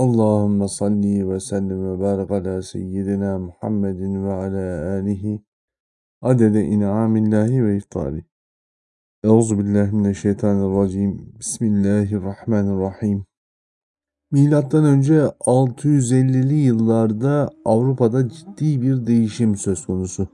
Allahümme salli ve sellim ve barik ala seyyidina Muhammedin ve ala alihi adede in'amillahi ve iftari. Euzu billahi mineşşeytanirracim. Bismillahirrahmanirrahim. Milattan önce 650'li yıllarda Avrupa'da ciddi bir değişim söz konusu.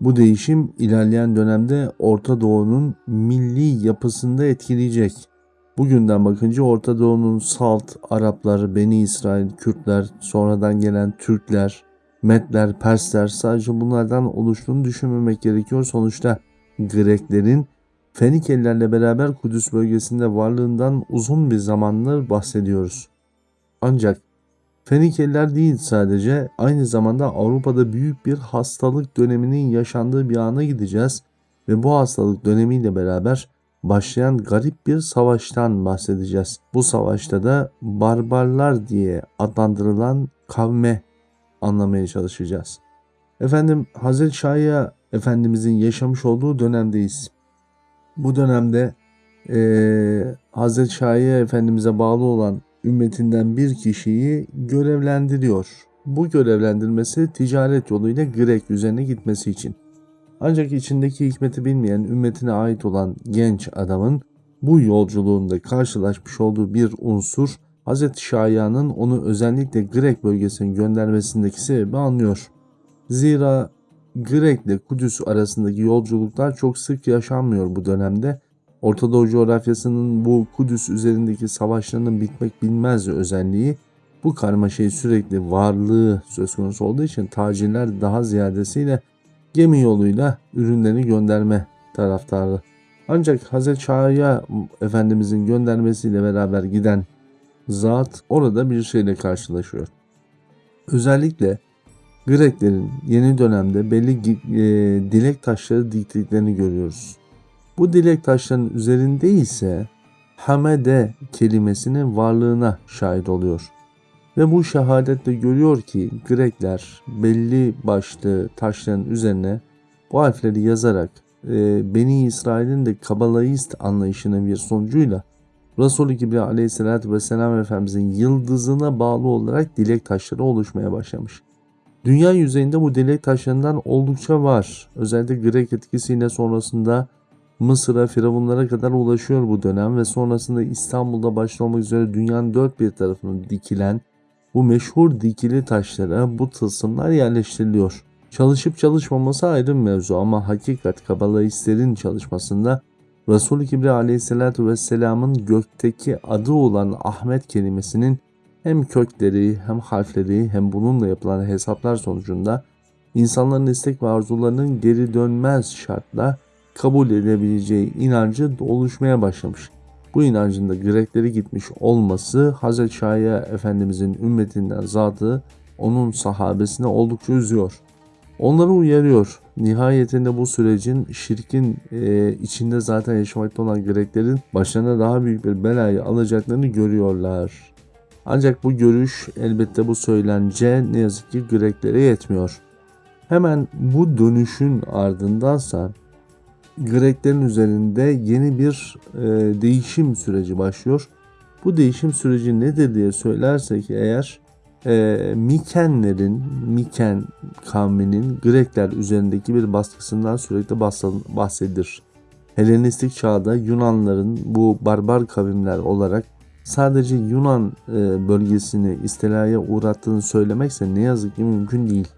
Bu değişim ilerleyen dönemde Orta Doğu'nun milli yapısında etkileyecek. Bugünden bakınca Orta Doğu'nun Salt, Araplar, Beni İsrail, Kürtler, sonradan gelen Türkler, Medler, Persler sadece bunlardan oluştuğunu düşünmemek gerekiyor. Sonuçta Greklerin Fenikelilerle beraber Kudüs bölgesinde varlığından uzun bir zamandır bahsediyoruz. Ancak Fenikeliler değil sadece aynı zamanda Avrupa'da büyük bir hastalık döneminin yaşandığı bir ana gideceğiz ve bu hastalık dönemiyle beraber başlayan garip bir savaştan bahsedeceğiz. Bu savaşta da barbarlar diye adlandırılan kavme anlamaya çalışacağız. Efendim Hazreti Şahya Efendimizin yaşamış olduğu dönemdeyiz. Bu dönemde e, Hazreti Şahya Efendimiz'e bağlı olan ümmetinden bir kişiyi görevlendiriyor. Bu görevlendirmesi ticaret yoluyla Grek üzerine gitmesi için. Ancak içindeki hikmeti bilmeyen ümmetine ait olan genç adamın bu yolculuğunda karşılaşmış olduğu bir unsur Hz. Şahya'nın onu özellikle Grek bölgesine göndermesindeki sebebi anlıyor. Zira Grek ile Kudüs arasındaki yolculuklar çok sık yaşanmıyor bu dönemde. Orta Doğu coğrafyasının bu Kudüs üzerindeki savaşlarının bitmek bilmez özelliği bu karmaşayı sürekli varlığı söz konusu olduğu için tacirler daha ziyadesiyle gemi yoluyla ürünlerini gönderme taraftarı. Ancak Hazreti Şahya Efendimizin göndermesiyle beraber giden zat orada bir şeyle karşılaşıyor. Özellikle Greklerin yeni dönemde belli e, dilek taşları diktiklerini görüyoruz. Bu dilek taşlarının üzerinde ise Hamede kelimesinin varlığına şahit oluyor. Ve bu şehadetle görüyor ki Grekler belli başlı taşların üzerine bu harfleri yazarak e, Beni İsrail'in de Kabbalayist anlayışının bir sonucuyla Resulü Kibriya aleyhissalatü vesselam Efendimizin yıldızına bağlı olarak dilek taşları oluşmaya başlamış. Dünya yüzeyinde bu dilek taşlarından oldukça var. Özellikle Grek etkisiyle sonrasında Mısır'a, Firavunlara kadar ulaşıyor bu dönem ve sonrasında İstanbul'da başta olmak üzere dünyanın dört bir tarafına dikilen bu meşhur dikili taşlara bu tılsımlar yerleştiriliyor. Çalışıp çalışmaması ayrı mevzu ama hakikat kabalistlerin çalışmasında Resul-i Kibriya aleyhissalatu vesselamın gökteki adı olan Ahmet kelimesinin hem kökleri hem harfleri hem bununla yapılan hesaplar sonucunda insanların istek ve arzularının geri dönmez şartla kabul edebileceği inancı oluşmaya başlamış. Bu inancın da Grekleri gitmiş olması Hz. Şahya Efendimizin ümmetinden zatı onun sahabesine oldukça üzüyor. Onları uyarıyor. Nihayetinde bu sürecin şirkin e, içinde zaten yaşamakta olan Greklerin başlarına daha büyük bir belayı alacaklarını görüyorlar. Ancak bu görüş elbette bu söylence ne yazık ki Greklere yetmiyor. Hemen bu dönüşün ardındansa Greklerin üzerinde yeni bir e, değişim süreci başlıyor. Bu değişim süreci nedir diye söylersek eğer e, Mikenlerin, Miken kavminin Grekler üzerindeki bir baskısından sürekli bahsedilir. Helenistik çağda Yunanların bu barbar kavimler olarak sadece Yunan e, bölgesini istilaya uğrattığını söylemekse ne yazık ki mümkün değil.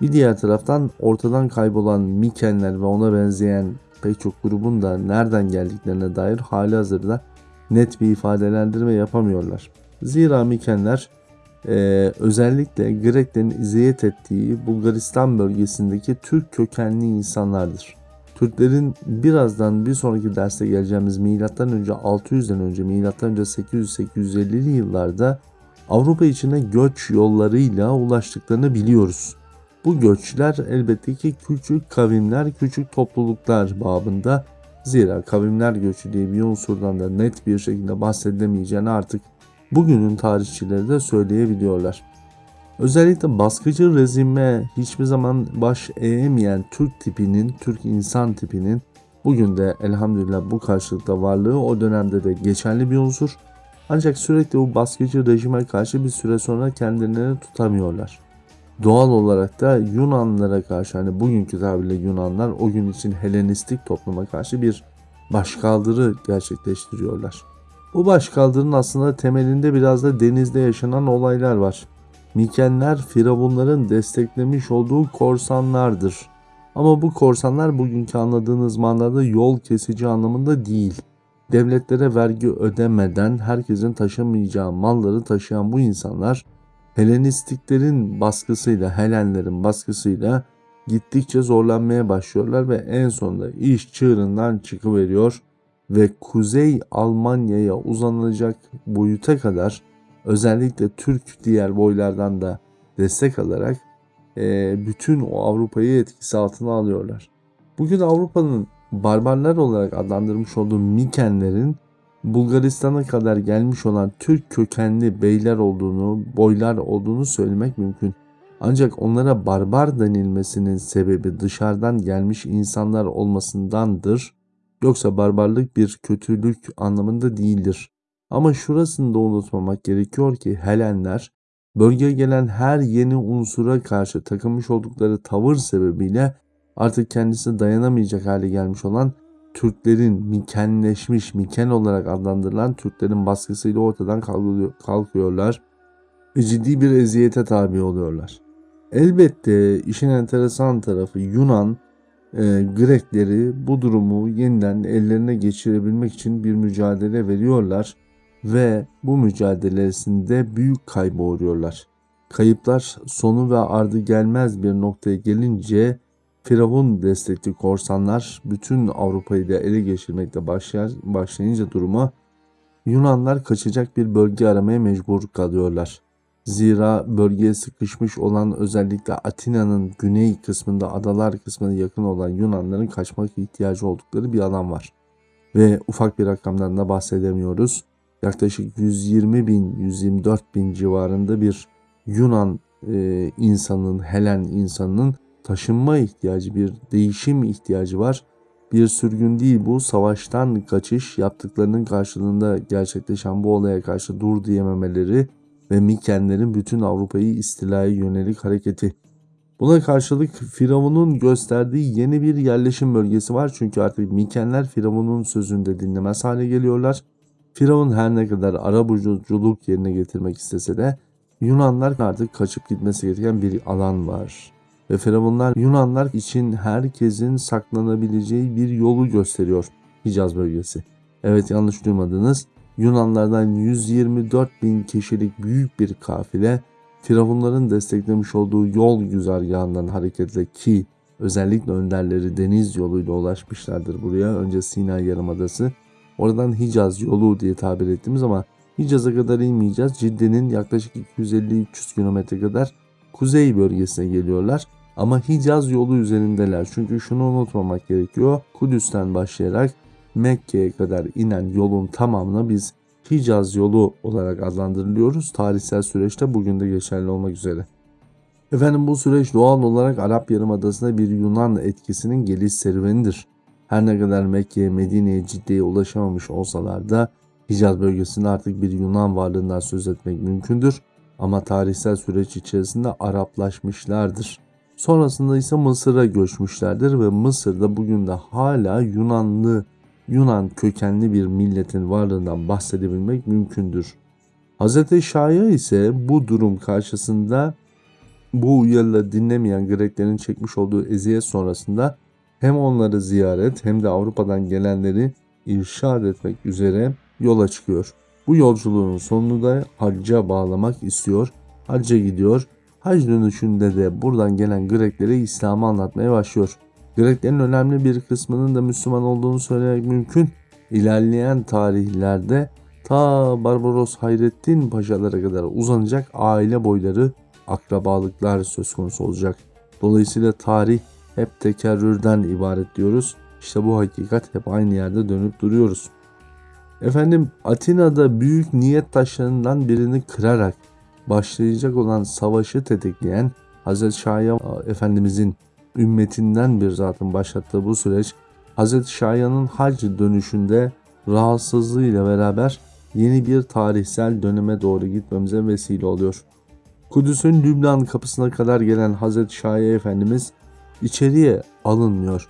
Bir diğer taraftan ortadan kaybolan Mikenler ve ona benzeyen pek çok grubun da nereden geldiklerine dair hali hazırda net bir ifadelendirme yapamıyorlar. Zira Mikenler e, özellikle Greklerin iziyet ettiği Bulgaristan bölgesindeki Türk kökenli insanlardır. Türklerin birazdan bir sonraki derste geleceğimiz milattan önce 600'den önce milattan önce 800-850'li yıllarda Avrupa içine göç yollarıyla ulaştıklarını biliyoruz. Bu göçler elbette ki küçük kavimler, küçük topluluklar babında. Zira kavimler göçü diye bir unsurdan da net bir şekilde bahsedilemeyeceğini artık bugünün tarihçileri de söyleyebiliyorlar. Özellikle baskıcı rejime hiçbir zaman baş eğemeyen Türk tipinin, Türk insan tipinin bugün de elhamdülillah bu karşılıkta varlığı o dönemde de geçerli bir unsur. Ancak sürekli bu baskıcı rejime karşı bir süre sonra kendilerini tutamıyorlar. Doğal olarak da Yunanlara karşı hani bugünkü tabirle Yunanlar o gün için Helenistik topluma karşı bir başkaldırı gerçekleştiriyorlar. Bu başkaldırının aslında temelinde biraz da denizde yaşanan olaylar var. Mikenler Firavunların desteklemiş olduğu korsanlardır. Ama bu korsanlar bugünkü anladığınız manada yol kesici anlamında değil. Devletlere vergi ödemeden herkesin taşımayacağı malları taşıyan bu insanlar Helenistiklerin baskısıyla, Helenlerin baskısıyla gittikçe zorlanmaya başlıyorlar ve en sonunda iş çığırından çıkıveriyor ve Kuzey Almanya'ya uzanılacak boyuta kadar özellikle Türk diğer boylardan da destek alarak e, bütün o Avrupa'yı etkisi altına alıyorlar. Bugün Avrupa'nın barbarlar olarak adlandırmış olduğu Mikenlerin Bulgaristan'a kadar gelmiş olan Türk kökenli beyler olduğunu, boylar olduğunu söylemek mümkün. Ancak onlara barbar denilmesinin sebebi dışarıdan gelmiş insanlar olmasındandır. Yoksa barbarlık bir kötülük anlamında değildir. Ama şurasını da unutmamak gerekiyor ki Helenler bölgeye gelen her yeni unsura karşı takılmış oldukları tavır sebebiyle artık kendisi dayanamayacak hale gelmiş olan Türklerin mikenleşmiş, miken olarak adlandırılan Türklerin baskısıyla ortadan kalkıyorlar ve ciddi bir eziyete tabi oluyorlar. Elbette işin enteresan tarafı Yunan e, Grekleri bu durumu yeniden ellerine geçirebilmek için bir mücadele veriyorlar ve bu mücadelesinde büyük kaybı uğruyorlar. Kayıplar sonu ve ardı gelmez bir noktaya gelince Firavun destekli korsanlar bütün Avrupa'yı da ele geçirmekte başlar, başlayınca duruma Yunanlar kaçacak bir bölge aramaya mecbur kalıyorlar. Zira bölgeye sıkışmış olan özellikle Atina'nın güney kısmında adalar kısmına yakın olan Yunanların kaçmak ihtiyacı oldukları bir alan var. Ve ufak bir rakamdan da bahsedemiyoruz. Yaklaşık 120 bin, 124 bin civarında bir Yunan e, insanın, Helen insanının taşınma ihtiyacı, bir değişim ihtiyacı var. Bir sürgün değil bu, savaştan kaçış, yaptıklarının karşılığında gerçekleşen bu olaya karşı dur diyememeleri ve Mikenlerin bütün Avrupa'yı istilaya yönelik hareketi. Buna karşılık Firavun'un gösterdiği yeni bir yerleşim bölgesi var çünkü artık Mikenler Firavun'un sözünde dinlemez hale geliyorlar. Firavun her ne kadar arabuculuk yerine getirmek istese de Yunanlar artık kaçıp gitmesi gereken bir alan var. Ve Firavunlar Yunanlar için herkesin saklanabileceği bir yolu gösteriyor Hicaz bölgesi. Evet yanlış duymadınız. Yunanlardan 124 bin kişilik büyük bir kafile Firavunların desteklemiş olduğu yol güzergahından hareketle ki özellikle önderleri deniz yoluyla ulaşmışlardır buraya. Önce Sina Yarımadası. Oradan Hicaz yolu diye tabir ettiğimiz ama Hicaz'a kadar inmeyeceğiz. Cidde'nin yaklaşık 250-300 kilometre kadar kuzey bölgesine geliyorlar. Ama Hicaz yolu üzerindeler. Çünkü şunu unutmamak gerekiyor. Kudüs'ten başlayarak Mekke'ye kadar inen yolun tamamına biz Hicaz yolu olarak adlandırılıyoruz. Tarihsel süreçte bugün de geçerli olmak üzere. Efendim bu süreç doğal olarak Arap Yarımadası'nda bir Yunan etkisinin geliş serüvenidir. Her ne kadar Mekke'ye, Medine'ye ciddiye ulaşamamış olsalar da Hicaz bölgesinde artık bir Yunan varlığından söz etmek mümkündür. Ama tarihsel süreç içerisinde Araplaşmışlardır. Sonrasında ise Mısır'a göçmüşlerdir ve Mısır'da bugün de hala Yunanlı Yunan kökenli bir milletin varlığından bahsedebilmek mümkündür. Hz. Şahya ise bu durum karşısında bu uyarıları dinlemeyen Greklerin çekmiş olduğu eziyet sonrasında hem onları ziyaret hem de Avrupa'dan gelenleri irşad etmek üzere yola çıkıyor. Bu yolculuğun sonunu da hacca bağlamak istiyor. Hacca gidiyor. Hac dönüşünde de buradan gelen Greklere İslam'ı anlatmaya başlıyor. Greklerin önemli bir kısmının da Müslüman olduğunu söylemek mümkün. İlerleyen tarihlerde ta Barbaros Hayrettin Paşalara kadar uzanacak aile boyları akrabalıklar söz konusu olacak. Dolayısıyla tarih hep tekerrürden ibaret diyoruz. İşte bu hakikat hep aynı yerde dönüp duruyoruz. Efendim Atina'da büyük niyet taşlarından birini kırarak başlayacak olan savaşı tetikleyen Hazreti Şahya Efendimizin ümmetinden bir zatın başlattığı bu süreç Hz. Şahya'nın hac dönüşünde rahatsızlığıyla beraber yeni bir tarihsel döneme doğru gitmemize vesile oluyor. Kudüs'ün Lübnan kapısına kadar gelen Hazreti Şahi Efendimiz içeriye alınmıyor.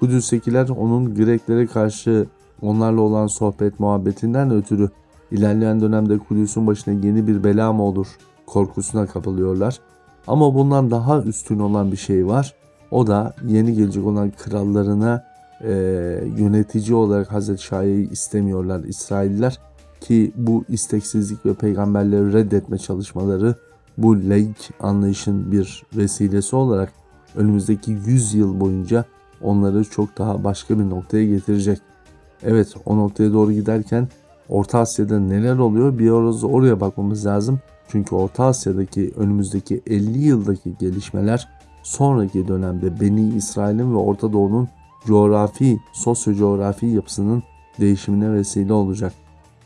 Kudüs'tekiler onun Greklere karşı onlarla olan sohbet muhabbetinden ötürü ilerleyen dönemde Kudüs'ün başına yeni bir bela mı olur korkusuna kapılıyorlar. Ama bundan daha üstün olan bir şey var. O da yeni gelecek olan krallarına e, yönetici olarak Hazreti Şahi'yi istemiyorlar İsrailler. Ki bu isteksizlik ve peygamberleri reddetme çalışmaları bu laik anlayışın bir vesilesi olarak önümüzdeki 100 yıl boyunca onları çok daha başka bir noktaya getirecek. Evet o noktaya doğru giderken Orta Asya'da neler oluyor bir orası oraya bakmamız lazım. Çünkü Orta Asya'daki önümüzdeki 50 yıldaki gelişmeler sonraki dönemde Beni İsrail'in ve Orta Doğu'nun coğrafi, sosyo-coğrafi yapısının değişimine vesile olacak.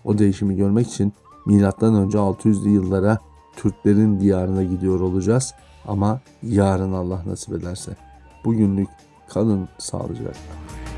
O değişimi görmek için önce 600'lü yıllara Türklerin diyarına gidiyor olacağız. Ama yarın Allah nasip ederse. Bugünlük kalın sağlıcakla.